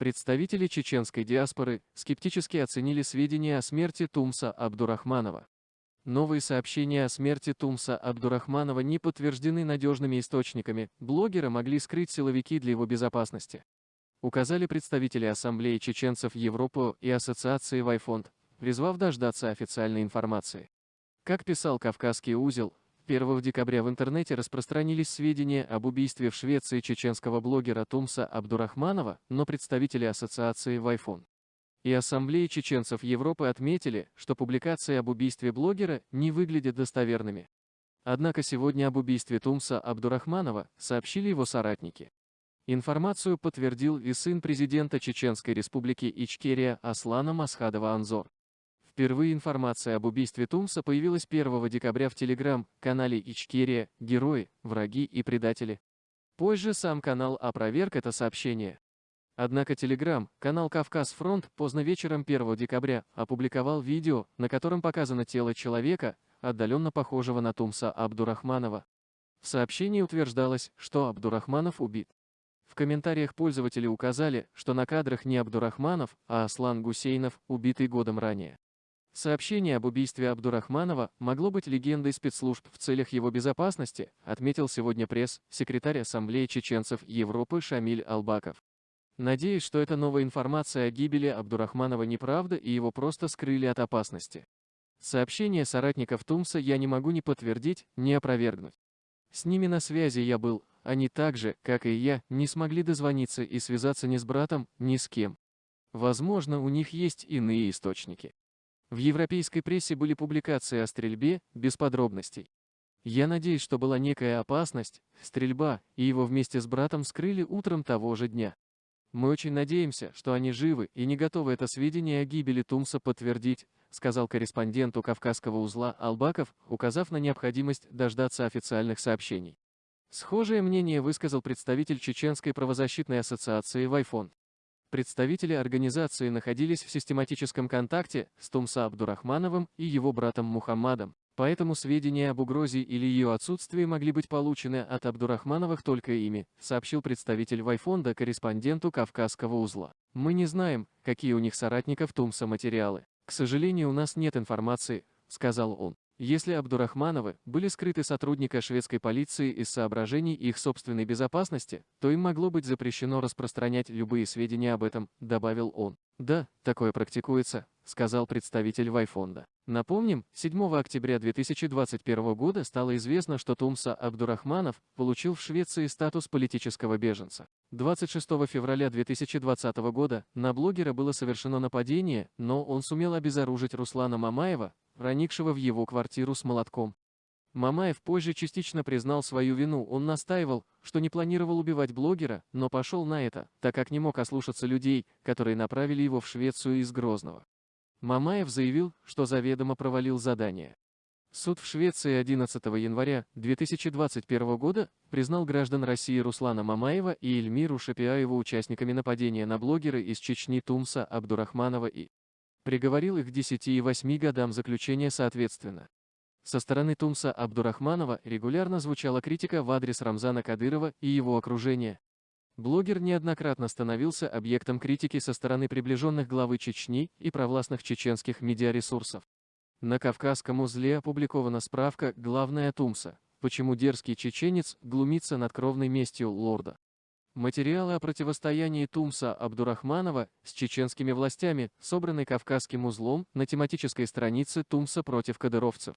Представители чеченской диаспоры скептически оценили сведения о смерти Тумса Абдурахманова. Новые сообщения о смерти Тумса Абдурахманова не подтверждены надежными источниками, блогера могли скрыть силовики для его безопасности. Указали представители Ассамблеи чеченцев Европы и Ассоциации Вайфонд, призвав дождаться официальной информации. Как писал Кавказский узел, 1 декабря в интернете распространились сведения об убийстве в Швеции чеченского блогера Тумса Абдурахманова, но представители ассоциации Вайфон и Ассамблеи чеченцев Европы отметили, что публикации об убийстве блогера не выглядят достоверными. Однако сегодня об убийстве Тумса Абдурахманова сообщили его соратники. Информацию подтвердил и сын президента Чеченской республики Ичкерия Аслана Масхадова Анзор. Впервые информация об убийстве Тумса появилась 1 декабря в телеграм-канале Ичкерия «Герои, враги и предатели». Позже сам канал опроверг это сообщение. Однако Telegram, канал «Кавказ Фронт» поздно вечером 1 декабря опубликовал видео, на котором показано тело человека, отдаленно похожего на Тумса Абдурахманова. В сообщении утверждалось, что Абдурахманов убит. В комментариях пользователи указали, что на кадрах не Абдурахманов, а Аслан Гусейнов, убитый годом ранее. Сообщение об убийстве Абдурахманова могло быть легендой спецслужб в целях его безопасности, отметил сегодня пресс, секретарь Ассамблеи чеченцев Европы Шамиль Албаков. Надеюсь, что эта новая информация о гибели Абдурахманова неправда и его просто скрыли от опасности. Сообщение соратников Тумса я не могу ни подтвердить, ни опровергнуть. С ними на связи я был, они так же, как и я, не смогли дозвониться и связаться ни с братом, ни с кем. Возможно, у них есть иные источники. В европейской прессе были публикации о стрельбе, без подробностей. Я надеюсь, что была некая опасность, стрельба, и его вместе с братом скрыли утром того же дня. Мы очень надеемся, что они живы и не готовы это сведения о гибели Тумса подтвердить, сказал корреспонденту Кавказского узла Албаков, указав на необходимость дождаться официальных сообщений. Схожее мнение высказал представитель Чеченской правозащитной ассоциации Вайфонд. Представители организации находились в систематическом контакте с Тумса Абдурахмановым и его братом Мухаммадом, поэтому сведения об угрозе или ее отсутствии могли быть получены от Абдурахмановых только ими, сообщил представитель Вайфонда корреспонденту Кавказского узла. Мы не знаем, какие у них соратников Тумса материалы. К сожалению, у нас нет информации, сказал он. Если Абдурахмановы были скрыты сотрудника шведской полиции из соображений их собственной безопасности, то им могло быть запрещено распространять любые сведения об этом, добавил он. Да, такое практикуется, сказал представитель Вайфонда. Напомним, 7 октября 2021 года стало известно, что Тумса Абдурахманов получил в Швеции статус политического беженца. 26 февраля 2020 года на блогера было совершено нападение, но он сумел обезоружить Руслана Мамаева, проникшего в его квартиру с молотком. Мамаев позже частично признал свою вину, он настаивал, что не планировал убивать блогера, но пошел на это, так как не мог ослушаться людей, которые направили его в Швецию из Грозного. Мамаев заявил, что заведомо провалил задание. Суд в Швеции 11 января 2021 года признал граждан России Руслана Мамаева и Эльмиру Шапиаеву участниками нападения на блогера из Чечни Тумса Абдурахманова и приговорил их к 10 и 8 годам заключения соответственно. Со стороны Тумса Абдурахманова регулярно звучала критика в адрес Рамзана Кадырова и его окружения. Блогер неоднократно становился объектом критики со стороны приближенных главы Чечни и провластных чеченских медиаресурсов. На Кавказском узле опубликована справка «Главная Тумса. Почему дерзкий чеченец глумится над кровной местью лорда». Материалы о противостоянии Тумса Абдурахманова с чеченскими властями собраны Кавказским узлом на тематической странице Тумса против кадыровцев.